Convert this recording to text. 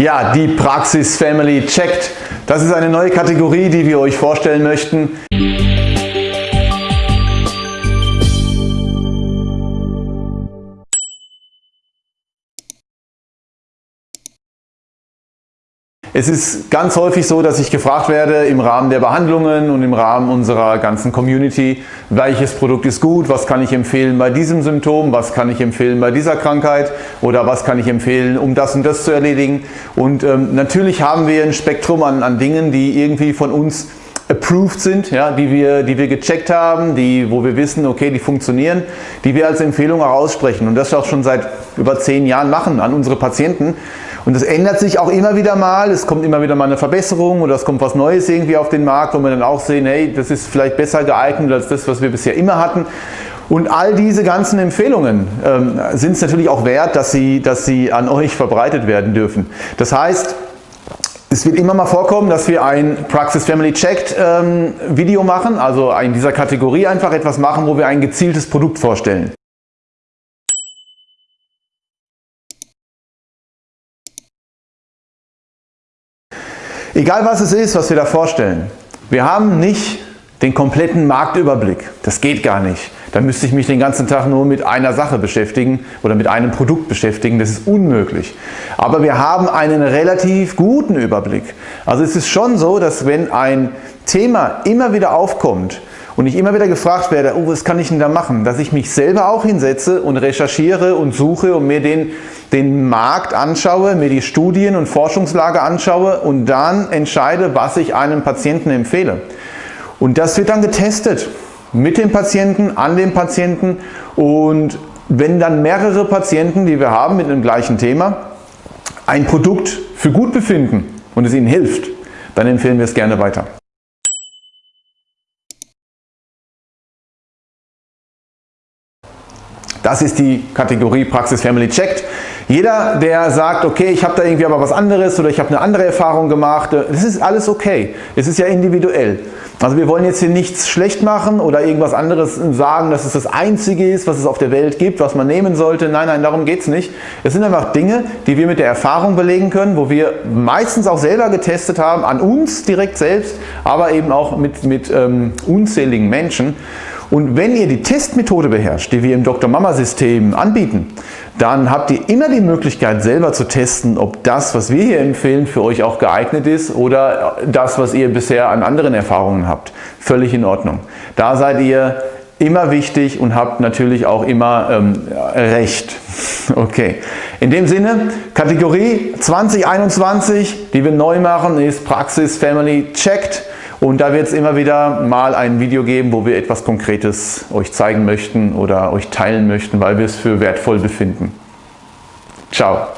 Ja, die Praxis Family checkt. Das ist eine neue Kategorie, die wir euch vorstellen möchten. Es ist ganz häufig so, dass ich gefragt werde im Rahmen der Behandlungen und im Rahmen unserer ganzen Community, welches Produkt ist gut, was kann ich empfehlen bei diesem Symptom, was kann ich empfehlen bei dieser Krankheit oder was kann ich empfehlen, um das und das zu erledigen. Und ähm, natürlich haben wir ein Spektrum an, an Dingen, die irgendwie von uns approved sind, ja, die, wir, die wir gecheckt haben, die, wo wir wissen, okay, die funktionieren, die wir als Empfehlung auch aussprechen und das auch schon seit über zehn Jahren machen an unsere Patienten. Und das ändert sich auch immer wieder mal, es kommt immer wieder mal eine Verbesserung oder es kommt was Neues irgendwie auf den Markt, wo wir dann auch sehen, hey, das ist vielleicht besser geeignet als das, was wir bisher immer hatten. Und all diese ganzen Empfehlungen ähm, sind es natürlich auch wert, dass sie, dass sie an euch verbreitet werden dürfen. Das heißt, es wird immer mal vorkommen, dass wir ein Praxis Family Checked ähm, Video machen, also in dieser Kategorie einfach etwas machen, wo wir ein gezieltes Produkt vorstellen. Egal was es ist, was wir da vorstellen, wir haben nicht den kompletten Marktüberblick. Das geht gar nicht. Da müsste ich mich den ganzen Tag nur mit einer Sache beschäftigen oder mit einem Produkt beschäftigen. Das ist unmöglich. Aber wir haben einen relativ guten Überblick. Also es ist schon so, dass wenn ein Thema immer wieder aufkommt, und ich immer wieder gefragt werde, oh, was kann ich denn da machen, dass ich mich selber auch hinsetze und recherchiere und suche und mir den, den Markt anschaue, mir die Studien und Forschungslage anschaue und dann entscheide, was ich einem Patienten empfehle. Und das wird dann getestet mit dem Patienten, an dem Patienten und wenn dann mehrere Patienten, die wir haben mit dem gleichen Thema, ein Produkt für gut befinden und es ihnen hilft, dann empfehlen wir es gerne weiter. Das ist die Kategorie Praxis Family Checked. Jeder, der sagt, okay, ich habe da irgendwie aber was anderes oder ich habe eine andere Erfahrung gemacht, das ist alles okay. Es ist ja individuell. Also wir wollen jetzt hier nichts schlecht machen oder irgendwas anderes sagen, dass es das Einzige ist, was es auf der Welt gibt, was man nehmen sollte. Nein, nein, darum geht es nicht. Es sind einfach Dinge, die wir mit der Erfahrung belegen können, wo wir meistens auch selber getestet haben, an uns direkt selbst, aber eben auch mit, mit ähm, unzähligen Menschen. Und wenn ihr die Testmethode beherrscht, die wir im Dr. Mama System anbieten, dann habt ihr immer die Möglichkeit selber zu testen, ob das, was wir hier empfehlen, für euch auch geeignet ist oder das, was ihr bisher an anderen Erfahrungen habt. Völlig in Ordnung. Da seid ihr immer wichtig und habt natürlich auch immer ähm, Recht. Okay. In dem Sinne, Kategorie 2021, die wir neu machen, ist Praxis Family Checked. Und da wird es immer wieder mal ein Video geben, wo wir etwas Konkretes euch zeigen möchten oder euch teilen möchten, weil wir es für wertvoll befinden. Ciao.